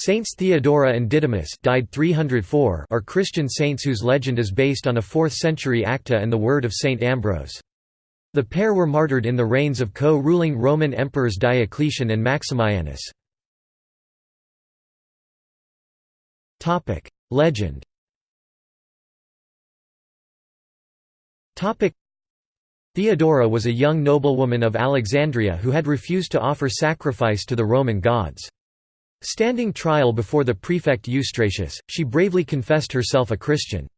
Saints Theodora and Didymus died 304 are Christian saints whose legend is based on a 4th-century Acta and the word of Saint Ambrose. The pair were martyred in the reigns of co-ruling Roman emperors Diocletian and Maximianus. Legend Theodora was a young noblewoman of Alexandria who had refused to offer sacrifice to the Roman gods. Standing trial before the prefect Eustratius, she bravely confessed herself a Christian.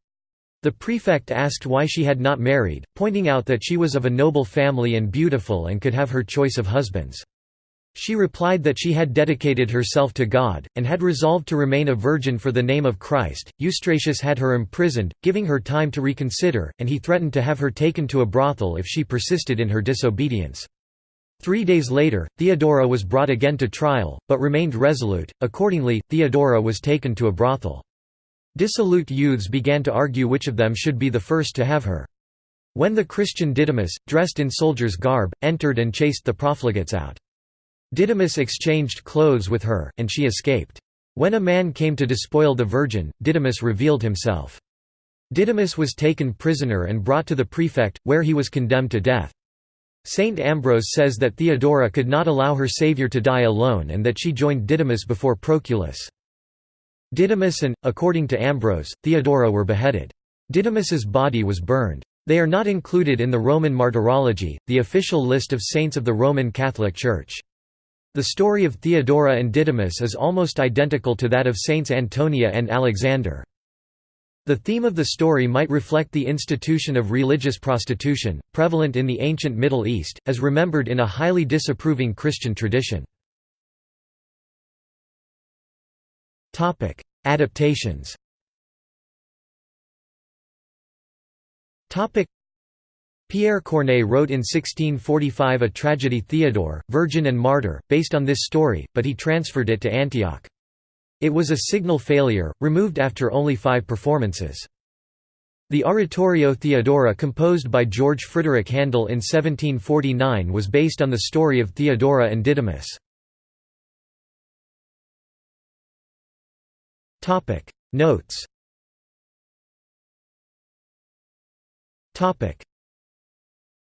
The prefect asked why she had not married, pointing out that she was of a noble family and beautiful and could have her choice of husbands. She replied that she had dedicated herself to God, and had resolved to remain a virgin for the name of Christ. Eustratius had her imprisoned, giving her time to reconsider, and he threatened to have her taken to a brothel if she persisted in her disobedience. Three days later, Theodora was brought again to trial, but remained resolute, accordingly, Theodora was taken to a brothel. Dissolute youths began to argue which of them should be the first to have her. When the Christian Didymus, dressed in soldier's garb, entered and chased the profligates out. Didymus exchanged clothes with her, and she escaped. When a man came to despoil the virgin, Didymus revealed himself. Didymus was taken prisoner and brought to the prefect, where he was condemned to death. Saint Ambrose says that Theodora could not allow her saviour to die alone and that she joined Didymus before Proculus. Didymus and, according to Ambrose, Theodora were beheaded. Didymus's body was burned. They are not included in the Roman Martyrology, the official list of saints of the Roman Catholic Church. The story of Theodora and Didymus is almost identical to that of Saints Antonia and Alexander. The theme of the story might reflect the institution of religious prostitution, prevalent in the ancient Middle East, as remembered in a highly disapproving Christian tradition. Adaptations Pierre Corneille wrote in 1645 a tragedy Theodore, Virgin and Martyr, based on this story, but he transferred it to Antioch. It was a signal failure, removed after only five performances. The Oratorio Theodora composed by George Frideric Handel in 1749 was based on the story of Theodora and Didymus. Notes